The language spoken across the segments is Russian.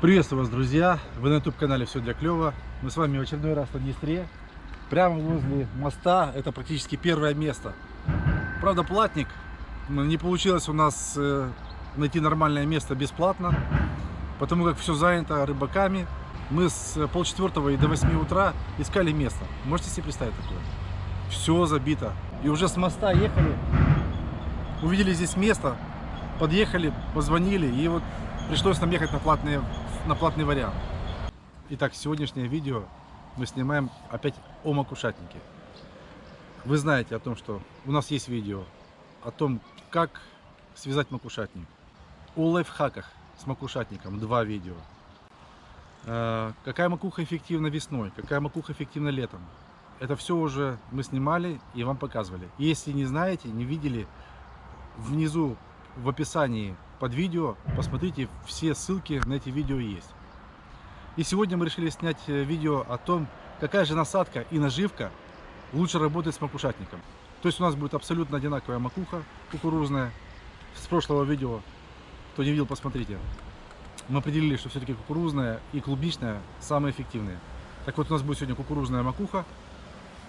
Приветствую вас, друзья! Вы на YouTube-канале «Все для клёва». Мы с вами в очередной раз на Днестре. Прямо возле моста. Это практически первое место. Правда, платник. Не получилось у нас э, найти нормальное место бесплатно. Потому как все занято рыбаками. Мы с полчетвертого и до 8 утра искали место. Можете себе представить такое? Все забито. И уже с моста ехали. Увидели здесь место. Подъехали, позвонили. И вот пришлось нам ехать на платные на платный вариант. Итак, сегодняшнее видео мы снимаем опять о макушатнике. Вы знаете о том, что у нас есть видео о том, как связать макушатник. О лайфхаках с макушатником два видео. Э, какая макуха эффективна весной, какая макуха эффективна летом. Это все уже мы снимали и вам показывали. Если не знаете, не видели, внизу в описании под видео посмотрите, все ссылки на эти видео есть. И сегодня мы решили снять э, видео о том, какая же насадка и наживка лучше работает с макушатником. То есть у нас будет абсолютно одинаковая макуха кукурузная. С прошлого видео, кто не видел, посмотрите. Мы определили, что все-таки кукурузная и клубничная самые эффективные. Так вот, у нас будет сегодня кукурузная макуха.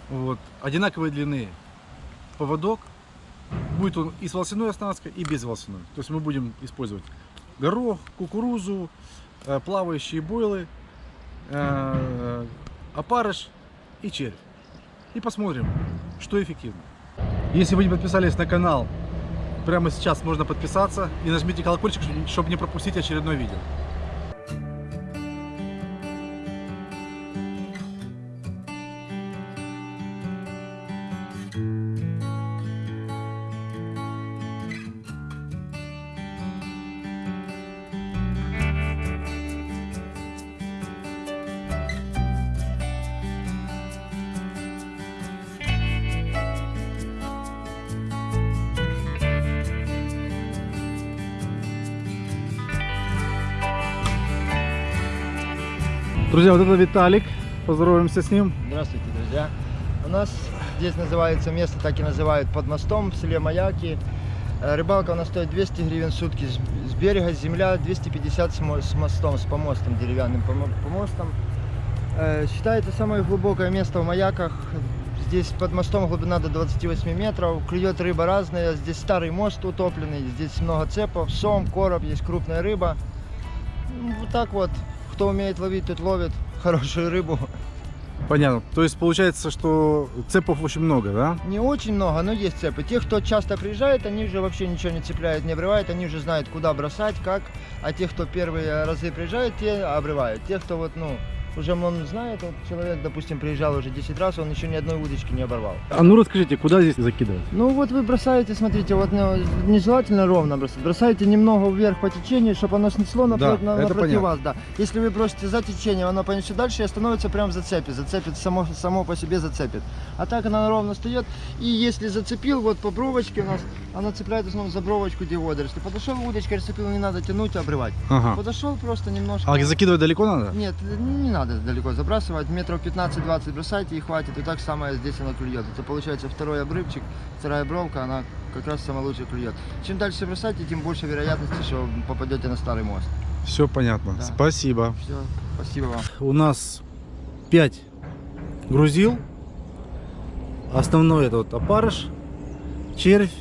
Вот. Одинаковой длины поводок, Будет он и с волосяной оснасткой, и без волосяной. То есть мы будем использовать горох, кукурузу, э, плавающие бойлы, э, опарыш и червь. И посмотрим, что эффективно. Если вы не подписались на канал, прямо сейчас можно подписаться и нажмите колокольчик, чтобы не пропустить очередное видео. Друзья, вот это Виталик. Поздороваемся с ним. Здравствуйте, друзья. У нас здесь называется место, так и называют, под мостом в селе Маяки. Э, рыбалка у нас стоит 200 гривен в сутки. С берега земля 250 с мостом, с помостом, деревянным помостом. Э, считается самое глубокое место в Маяках. Здесь под мостом глубина до 28 метров. Клюет рыба разная. Здесь старый мост утопленный. Здесь много цепов, сом, короб, есть крупная рыба. Вот так вот кто умеет ловить, тот ловит хорошую рыбу. Понятно. То есть получается, что цепов очень много, да? Не очень много, но есть цепы. Те, кто часто приезжает, они уже вообще ничего не цепляют, не обрывают, они уже знают, куда бросать, как. А те, кто первые разы приезжают, те обрывают. Те, кто вот, ну, уже он знает, вот человек, допустим, приезжал уже 10 раз, он еще ни одной удочки не оборвал. А ну расскажите, куда здесь закидывать? Ну вот вы бросаете, смотрите, вот ну, нежелательно ровно бросать, бросаете немного вверх по течению, чтобы оно снесло напротив, да, напротив вас. Да. Если вы бросите за течением, оно понесет дальше и остановится прямо в зацепе, зацепит, само, само по себе зацепит. А так она ровно встает, и если зацепил, вот по бровочке у нас, она цепляет основном за бровочку, где водоросли. Подошел удочкой, зацепил, не надо тянуть, обрывать. Ага. Подошел просто немножко. А закидывать далеко надо? Нет, не надо надо далеко забрасывать. Метров 15-20 бросайте и хватит. И так самое здесь она клюет. Это получается второй обрывчик, вторая бровка, она как раз самая лучшая клюет. Чем дальше бросайте, тем больше вероятности, что попадете на старый мост. Все понятно. Да. Спасибо. Все, спасибо вам. У нас 5 грузил. Основной это вот опарыш, червь,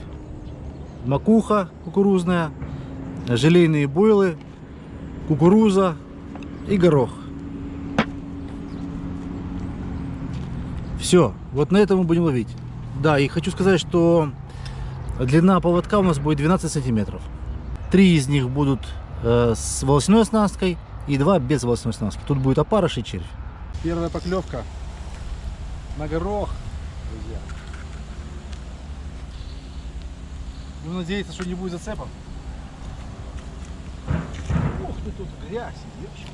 макуха кукурузная, желейные бойлы, кукуруза и горох. Все, вот на этом мы будем ловить. Да, и хочу сказать, что длина поводка у нас будет 12 сантиметров. Три из них будут э, с волосяной оснасткой и два без волосяной оснастки. Тут будет опарыш и червь. Первая поклевка на горох, друзья. Будем надеяться, что не будет зацепов. Ух ты, тут грязь, девочка.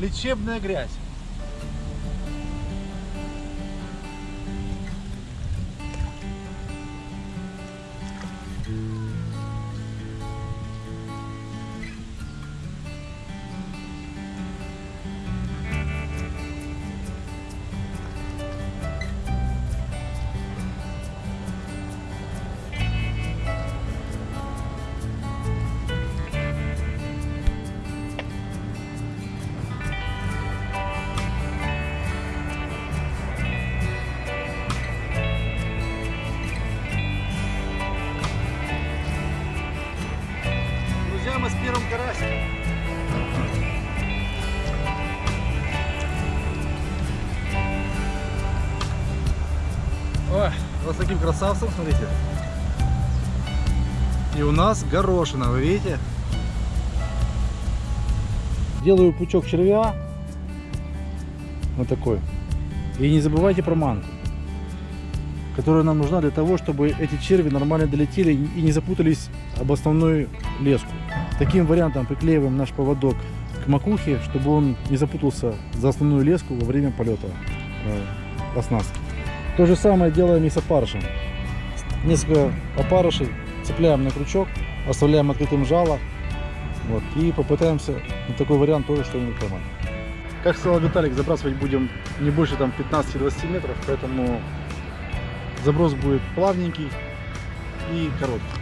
Лечебная грязь. Красавцем, смотрите. И у нас горошина, вы видите? Делаю пучок червя. Вот такой. И не забывайте про манку, которая нам нужна для того, чтобы эти черви нормально долетели и не запутались об основную леску. Таким вариантом приклеиваем наш поводок к макухе, чтобы он не запутался за основную леску во время полета э, оснастки. То же самое делаем и с опарышем. Несколько опарышей цепляем на крючок, оставляем открытым жало вот, и попытаемся на такой вариант тоже что-нибудь поймать. Как сказал Виталик, забрасывать будем не больше там 15-20 метров, поэтому заброс будет плавненький и короткий.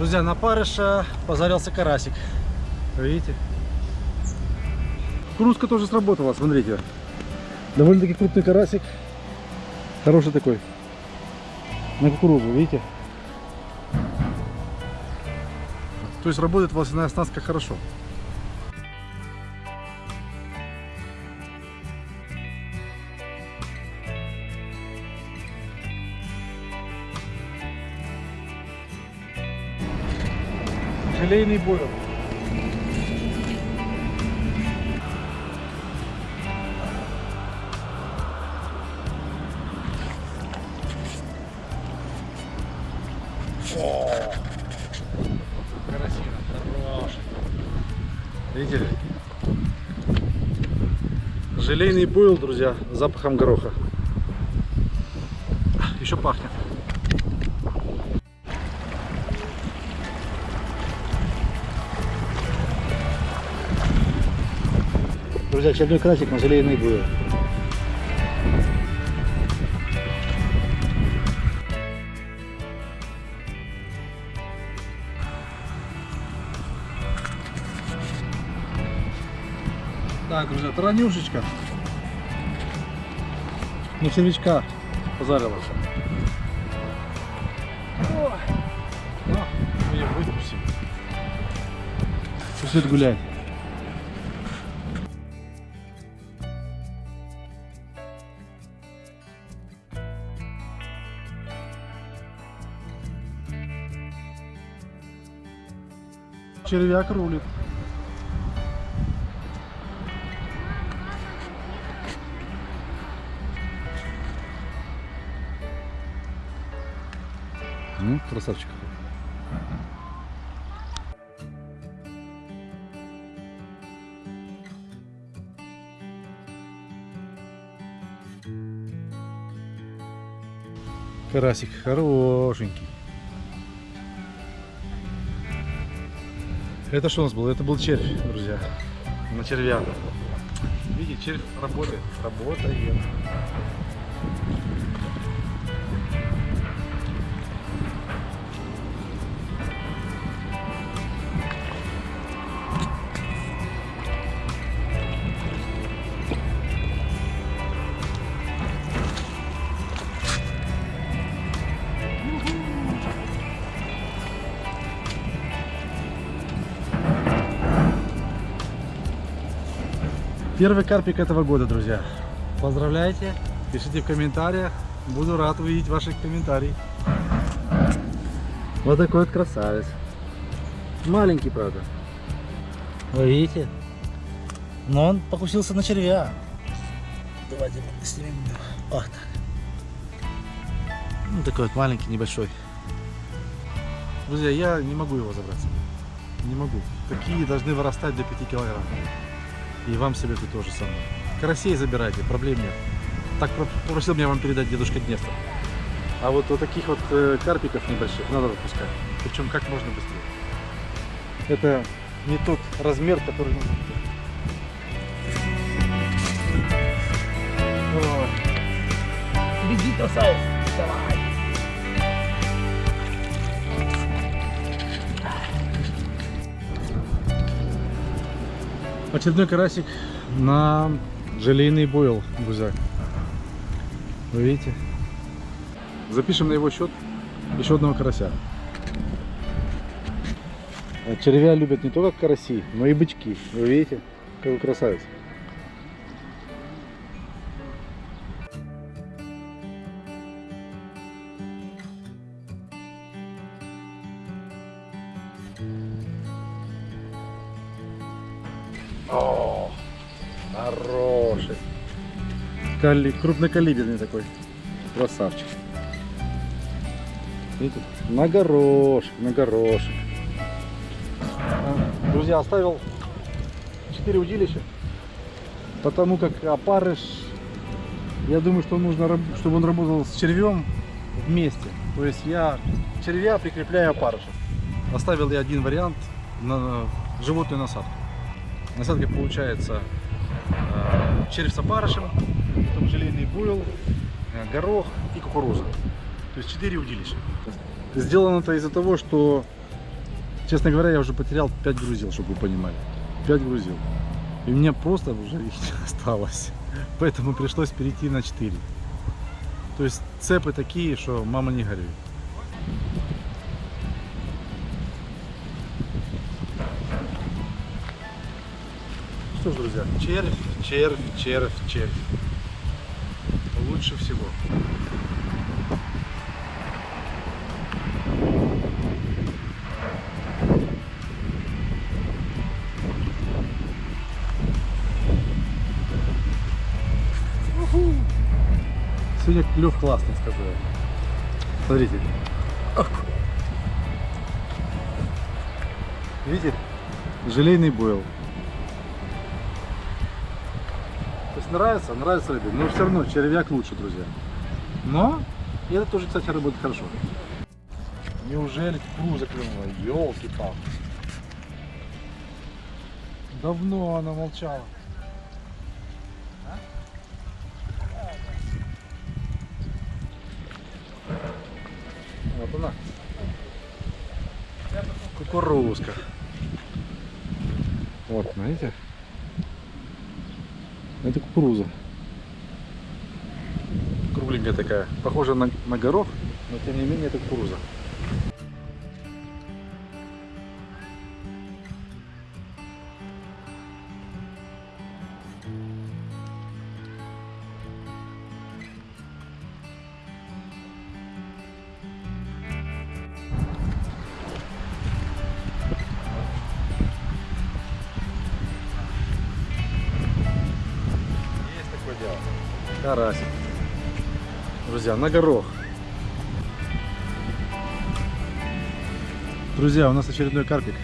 Друзья, на парыша позарился карасик. Видите? Кружка тоже сработала, смотрите. Довольно-таки крупный карасик. Хороший такой. На кукурузу, видите? То есть работает волосяная оснастка хорошо. Желейный бойл. Карасина, хороший. Видели? Желейный бойл, друзья, запахом гороха. Еще пахнет. Друзья, очередной красик на желейный бойл. Так, друзья, таранюшечка. На червячка позарилась. Мы ее выпустим. Пусть гулять. Червяк рулит. Ну, красавчик. Карасик хорошенький. Это что у нас было? Это был червь, друзья. На червя. Видите, червь работает. Работает. Первый карпик этого года, друзья. Поздравляйте, пишите в комментариях. Буду рад увидеть ваши комментарии. Вот такой вот красавец. Маленький, правда. Вы видите? Но он покусился на червя. Давайте снимем. Вот так. Ну, такой вот маленький, небольшой. Друзья, я не могу его забрать. Не могу. Такие должны вырастать до 5 килограмм. И вам советую то же самое. Карасей забирайте, проблем нет. Так попросил меня вам передать дедушка Днестр. А вот, вот таких вот э, карпиков небольших надо выпускать. Причем как можно быстрее. Это не тот размер, который. Ой. Беги, красавец! Давай! Очередной карасик на желейный бойл гузак. Вы видите? Запишем на его счет еще одного карася. Червя любят не только караси, но и бычки. Вы видите? Какой красавец. Кали... Крупнокалиберный такой. Красавчик. Видите? На горошек, на горошек. А, Друзья, оставил 4 удилища. Потому как опарыш, я думаю, что нужно, чтобы он работал с червем вместе. То есть я червя прикрепляю опарыша. Оставил я один вариант на животную насадку. Насадка получается э, червь с опарышем, потом желейный буйл, э, горох и кукуруза. То есть 4 удилища. Сделано это из-за того, что, честно говоря, я уже потерял 5 грузил, чтобы вы понимали. 5 грузил. И мне просто уже их не осталось. Поэтому пришлось перейти на 4. То есть цепы такие, что мама не горюй. Что ж, друзья, червь, червь, червь, червь. Лучше всего. Сегодня клев классный, скажу я. Смотрите. Видите? Желейный бойл. Нравится, нравится рыбе, но все равно червяк лучше, друзья. Но и это тоже, кстати, работает хорошо. Неужели кукуруза клюнула? Елки-палки. Давно она молчала. Вот она. Кукурузка. Вот, знаете? Кукуруза. Кругленькая такая. Похожа на, на горох, но тем не менее это кукуруза. Карасик. Друзья, на горох. Друзья, у нас очередной карпик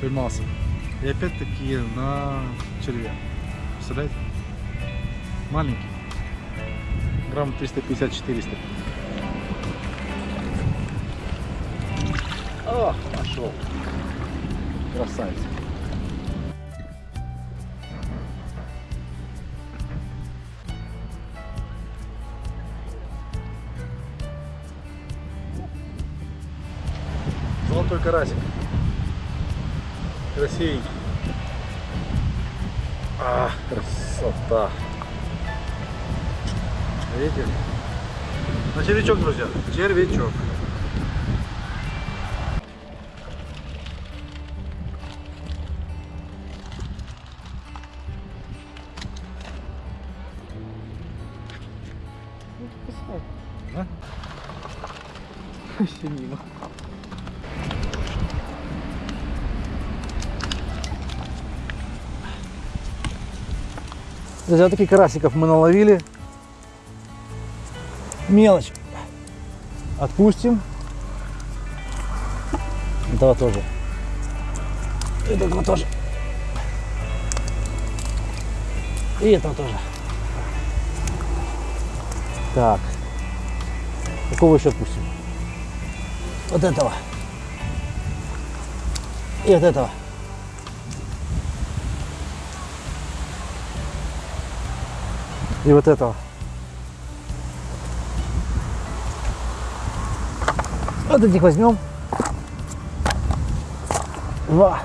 поймался. И опять-таки на червя. Представляете? Маленький. Грамм 350-400. О, пошел. Красавец. Золотой карасик. Красивенький. А, красота. Видите? На червячок, друзья. Червячок. Друзья, таких карасиков мы наловили. Мелочь. Отпустим. Этого тоже. Этого тоже. И этого тоже. Так. Какого еще отпустим? Вот этого. И вот этого. И вот этого. Вот этих возьмем. Два.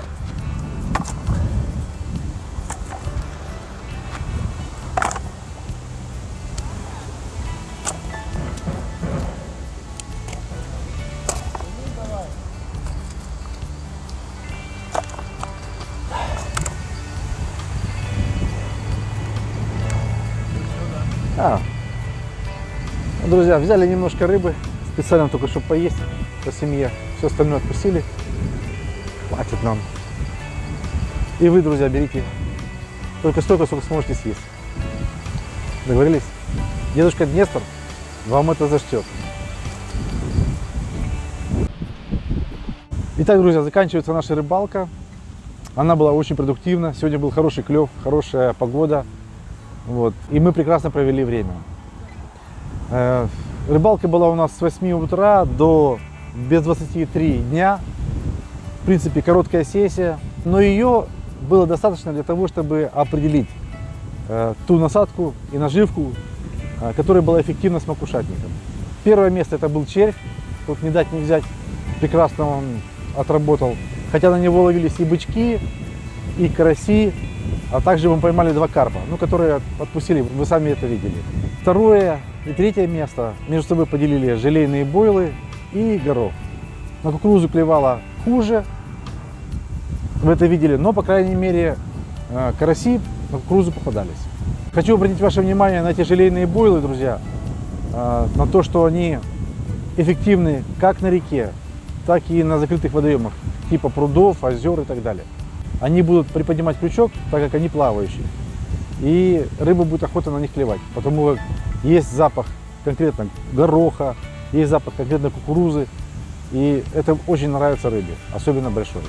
Друзья, взяли немножко рыбы, специально только чтобы поесть по семье. Все остальное отпустили. Хватит нам. И вы, друзья, берите только столько, сколько сможете съесть. Договорились? Дедушка Днестр вам это зачтет. Итак, друзья, заканчивается наша рыбалка. Она была очень продуктивна. Сегодня был хороший клев, хорошая погода. Вот. И мы прекрасно провели время. Рыбалка была у нас с 8 утра до без 23 дня. В принципе, короткая сессия. Но ее было достаточно для того, чтобы определить э, ту насадку и наживку, э, которая была эффективна с макушатником. Первое место это был червь. Тут не дать не взять. Прекрасно он отработал. Хотя на него ловились и бычки, и караси, а также мы поймали два карпа, ну, которые отпустили, вы сами это видели. Второе и третье место между собой поделили желейные бойлы и горох. На кукурузу клевала хуже, вы это видели, но, по крайней мере, э, караси на кукурузу попадались. Хочу обратить ваше внимание на эти желейные бойлы, друзья, э, на то, что они эффективны как на реке, так и на закрытых водоемах, типа прудов, озер и так далее. Они будут приподнимать крючок, так как они плавающие. И рыба будет охота на них клевать, потому как есть запах конкретно гороха, есть запах конкретно кукурузы. И это очень нравится рыбе, особенно большой.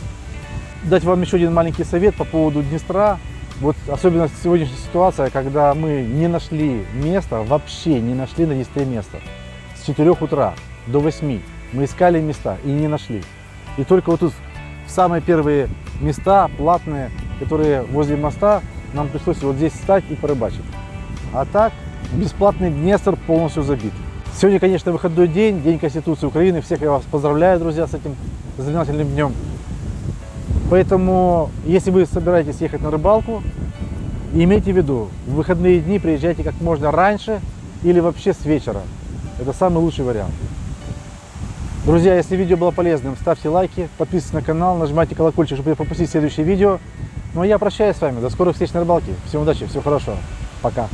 Дать вам еще один маленький совет по поводу Днестра. Вот особенно сегодняшняя ситуация, когда мы не нашли места, вообще не нашли на Днестре места. С 4 утра до 8 мы искали места и не нашли. И только вот тут в самые первые места платные, которые возле моста, нам пришлось вот здесь встать и порыбачить. А так, бесплатный Днестр полностью забит. Сегодня, конечно, выходной день, День Конституции Украины. Всех я вас поздравляю, друзья, с этим знаменательным днем. Поэтому, если вы собираетесь ехать на рыбалку, имейте в виду, в выходные дни приезжайте как можно раньше или вообще с вечера. Это самый лучший вариант. Друзья, если видео было полезным, ставьте лайки, подписывайтесь на канал, нажимайте колокольчик, чтобы не пропустить следующее видео. Ну а я прощаюсь с вами. До скорых встреч на рыбалке. Всем удачи, всего хорошего. Пока.